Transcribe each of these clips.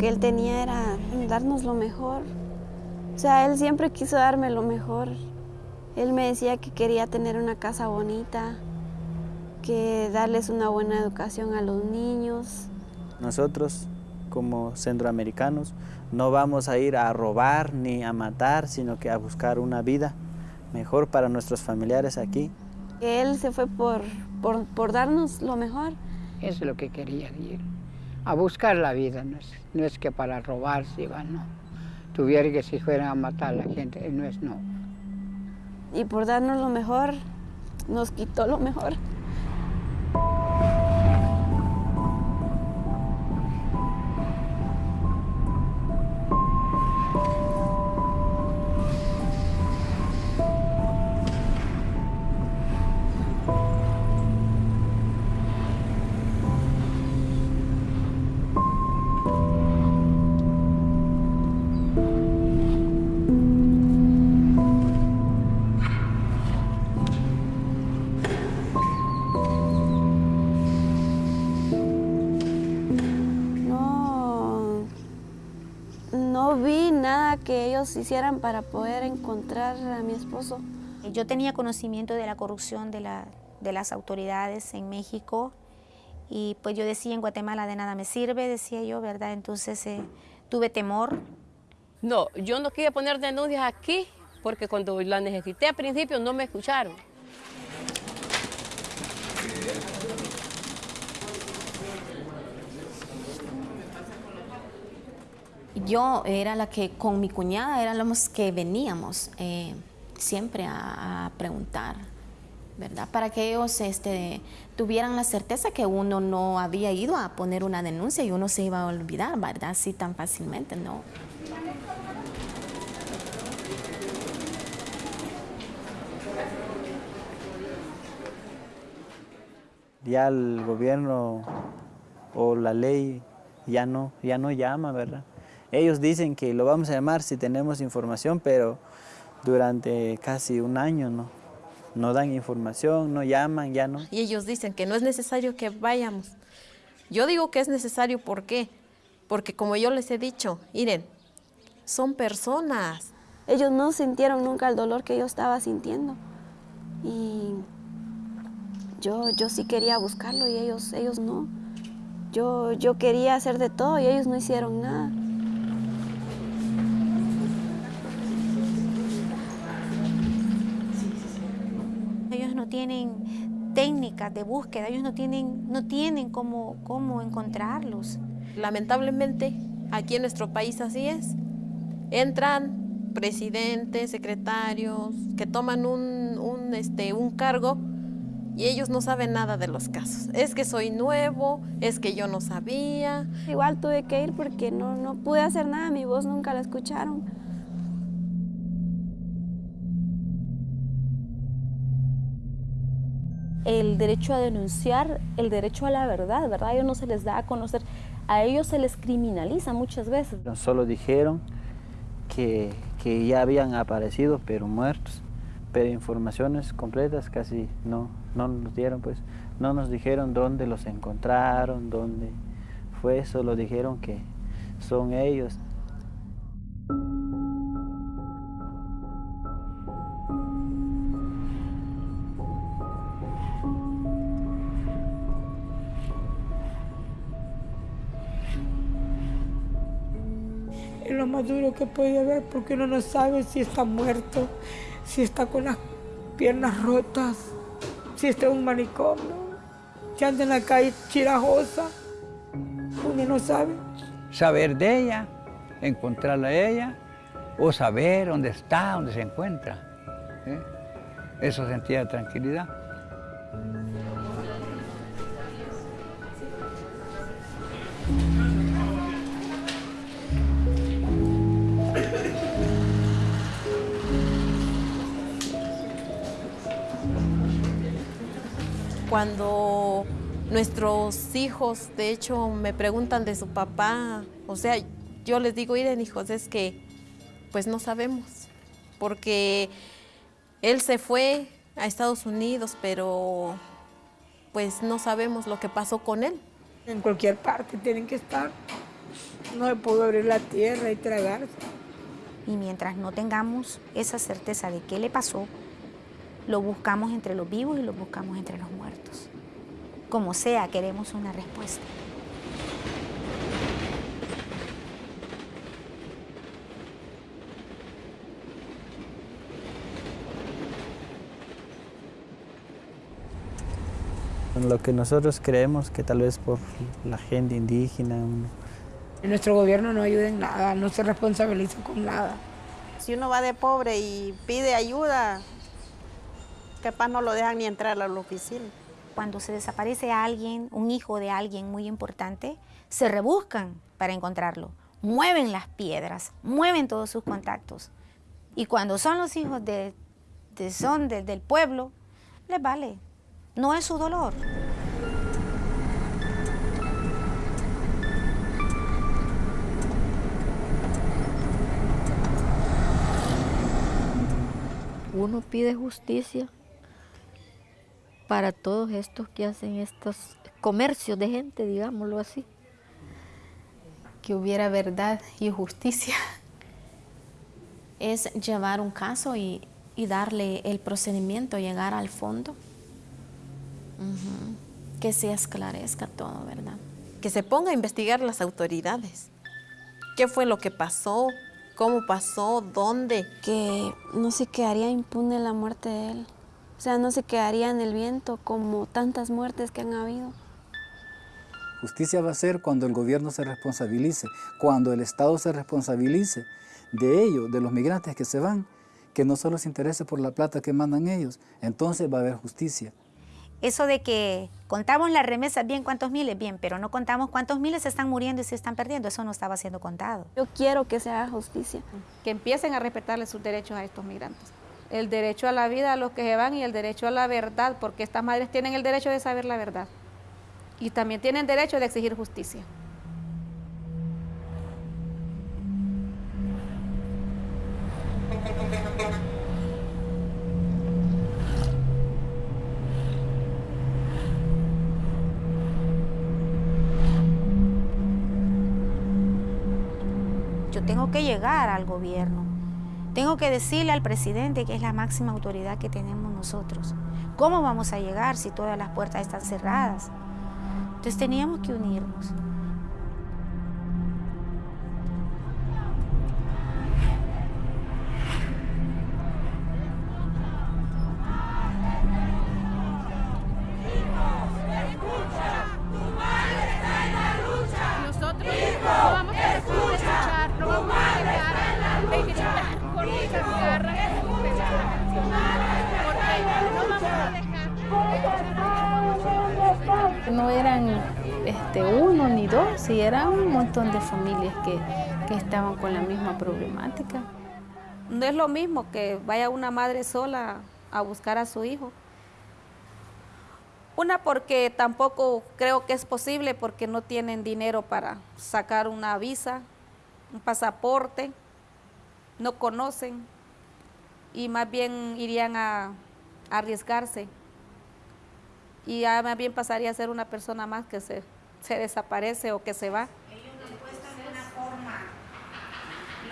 que él tenía era darnos lo mejor. O sea, él siempre quiso darme lo mejor. Él me decía que quería tener una casa bonita, que darles una buena educación a los niños. Nosotros, como centroamericanos, no vamos a ir a robar ni a matar, sino que a buscar una vida mejor para nuestros familiares aquí. Él se fue por, por, darnos lo mejor. Eso es lo que quería decir. A buscar la vida, no es, no es que para robar se iba, no. Tuviera que si fueran a matar a la gente, no es no. Y por darnos lo mejor, nos quitó lo mejor. Ellos hicieran para poder encontrar a mi esposo. Yo tenía conocimiento de la corrupción de, la, de las autoridades en México y pues yo decía en Guatemala de nada me sirve, decía yo, ¿verdad? Entonces eh, tuve temor. No, yo no quería poner denuncias aquí porque cuando la necesité al principio no me escucharon. Yo era la que con mi cuñada éramos que veníamos eh, siempre a, preguntar, ¿verdad? Para que ellos este, tuvieran la certeza que uno no había ido a poner una denuncia y uno se iba a olvidar, ¿verdad? Así tan fácilmente, ¿no? Ya el gobierno o la ley ya no, ya no llama, ¿verdad? Ellos dicen que lo vamos a llamar si tenemos información, pero durante casi un año no, no dan información, no llaman, ya no. Y ellos dicen que no es necesario que vayamos. Yo digo que es necesario, ¿por qué? Porque como yo les he dicho, miren, son personas. Ellos no sintieron nunca el dolor que yo estaba sintiendo. Y yo, yo sí quería buscarlo y ellos, ellos no. Yo, yo quería hacer de todo y ellos no hicieron nada. Tienen técnicas de búsqueda, ellos no tienen, no tienen cómo, cómo encontrarlos. Lamentablemente, aquí en nuestro país así es. Entran presidentes, secretarios, que toman un, un, este, un cargo y ellos no saben nada de los casos. Es que soy nuevo, es que yo no sabía. Igual tuve que ir porque no, no pude hacer nada, mi voz nunca la escucharon. El derecho a denunciar, el derecho a la verdad, ¿verdad? A ellos no se les da a conocer, a ellos se les criminaliza muchas veces. Solo dijeron que, que ya habían aparecido, pero muertos, pero informaciones completas casi no, no nos dieron, pues no nos dijeron dónde los encontraron, dónde fue, solo dijeron que son ellos. Lo más duro que puede haber porque uno no sabe si está muerto, si está con las piernas rotas, si está en un manicomio, si anda en la calle chirajosa. Uno no sabe. Saber de ella, encontrarla a ella, o saber dónde está, dónde se encuentra. ¿eh? Eso sentía tranquilidad. Cuando nuestros hijos, de hecho, me preguntan de su papá, o sea, yo les digo, miren hijos, es que pues no sabemos, porque él se fue a Estados Unidos, pero pues no sabemos lo que pasó con él. En cualquier parte tienen que estar. No se pudo abrir la tierra y tragarse. Y mientras no tengamos esa certeza de qué le pasó, lo buscamos entre los vivos y lo buscamos entre los muertos. Como sea, queremos una respuesta. Lo que nosotros creemos que tal vez por la gente indígena. Nuestro gobierno no ayuda en nada, no se responsabiliza con nada. Si uno va de pobre y pide ayuda, capaz no lo dejan ni entrar a la oficina. Cuando se desaparece alguien, un hijo de alguien muy importante, se rebuscan para encontrarlo. Mueven las piedras, mueven todos sus contactos. Y cuando son los hijos de, son del pueblo, les vale, no es su dolor. Uno pide justicia para todos estos que hacen estos comercios de gente, digámoslo así. Que hubiera verdad y justicia. Es llevar un caso y, y darle el procedimiento, llegar al fondo. Que se esclarezca todo, ¿verdad? Que se ponga a investigar las autoridades. ¿Qué fue lo que pasó? ¿Cómo pasó? ¿Dónde? Que no se quedaría impune la muerte de él. O sea, no se quedaría en el viento como tantas muertes que han habido. Justicia va a ser cuando el gobierno se responsabilice, cuando el Estado se responsabilice de ellos, de los migrantes que se van, que no solo se interese por la plata que mandan ellos, entonces va a haber justicia. Eso de que contamos las remesas bien cuántos miles, bien, pero no contamos cuántos miles se están muriendo y se están perdiendo, eso no estaba siendo contado. Yo quiero que se haga justicia. Que empiecen a respetarle sus derechos a estos migrantes. El derecho a la vida a los que se van y el derecho a la verdad, porque estas madres tienen el derecho de saber la verdad. Y también tienen derecho de exigir justicia. tengo que llegar al gobierno. Tengo que decirle al presidente que es la máxima autoridad que tenemos nosotros. ¿Cómo vamos a llegar si todas las puertas están cerradas? Entonces teníamos que unirnos. Montón de familias que, que estaban con la misma problemática. No es lo mismo que vaya una madre sola a buscar a su hijo. Una porque tampoco creo que es posible porque no tienen dinero para sacar una visa, un pasaporte, no conocen y más bien irían a, arriesgarse y ya más bien pasaría a ser una persona más que se, se desaparece o que se va.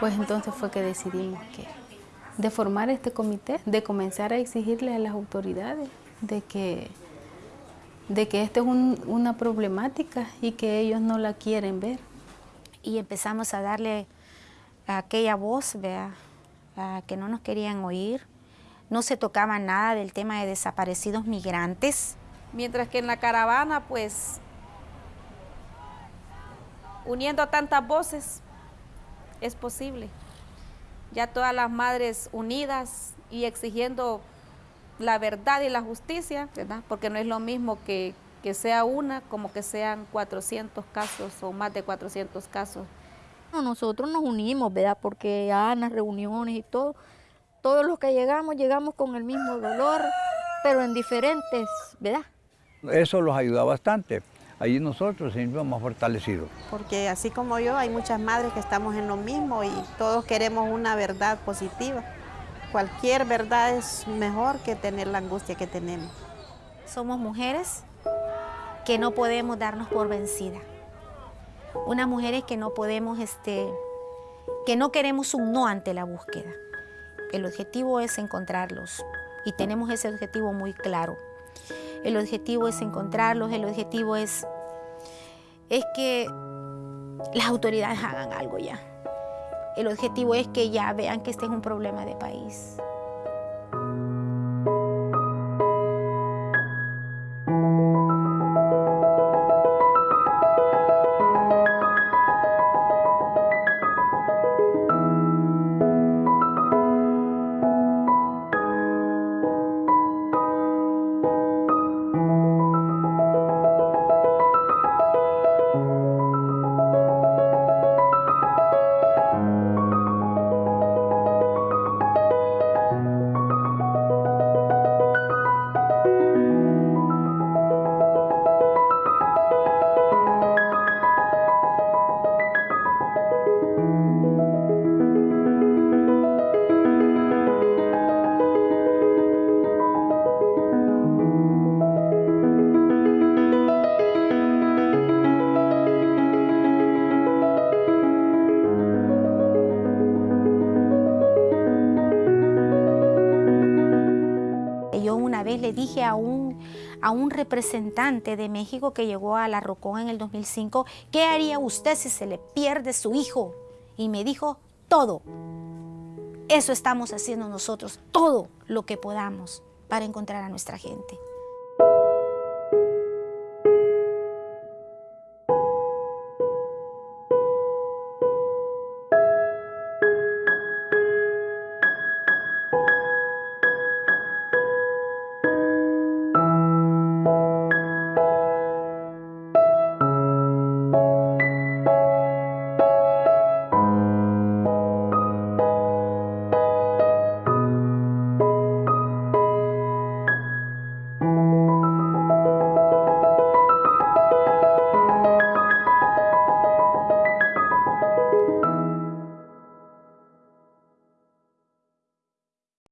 Pues entonces fue que decidimos que de formar este comité, de comenzar a exigirle a las autoridades de que, de que esta es una problemática y que ellos no la quieren ver. Y empezamos a darle aquella voz, vea, que no nos querían oír, no se tocaba nada del tema de desaparecidos migrantes. Mientras que en la caravana, pues, uniendo tantas voces, es posible. Ya todas las madres unidas y exigiendo la verdad y la justicia, ¿verdad? Porque no es lo mismo que, que sea una como que sean 400 casos o más de 400 casos nosotros nos unimos, ¿verdad? Porque ya en las reuniones y todo, todos los que llegamos, llegamos con el mismo dolor, pero en diferentes, ¿verdad? Eso los ayuda bastante. Allí nosotros nos más fortalecidos. Porque así como yo, hay muchas madres que estamos en lo mismo y todos queremos una verdad positiva. Cualquier verdad es mejor que tener la angustia que tenemos. Somos mujeres que no podemos darnos por vencidas unas mujeres que no podemos, este, que no queremos un no ante la búsqueda. El objetivo es encontrarlos y tenemos ese objetivo muy claro. El objetivo es encontrarlos, el objetivo es, es que las autoridades hagan algo ya. El objetivo es que ya vean que este es un problema de país. Dije a un, a un representante de México que llegó a La Rocón en el 2005, ¿qué haría usted si se le pierde su hijo? Y me dijo, todo. Eso estamos haciendo nosotros, todo lo que podamos para encontrar a nuestra gente.